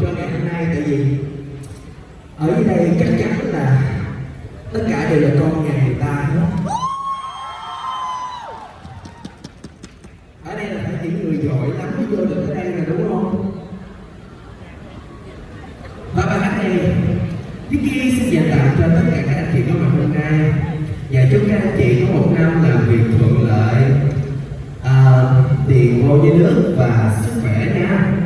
cho ngày hôm nay tại vì ở dưới đây chắc chắn là tất cả đều là con nhà người ta hết ở đây là phải những người giỏi lắm mới vô được ở đây là đúng không? Và bài hát này Vicky xin dành tặng cho tất cả các anh chị có mặt hôm nay và chúc các anh chị có một năm làm việc thuận lợi à, tiền vô với nước và sức khỏe nha.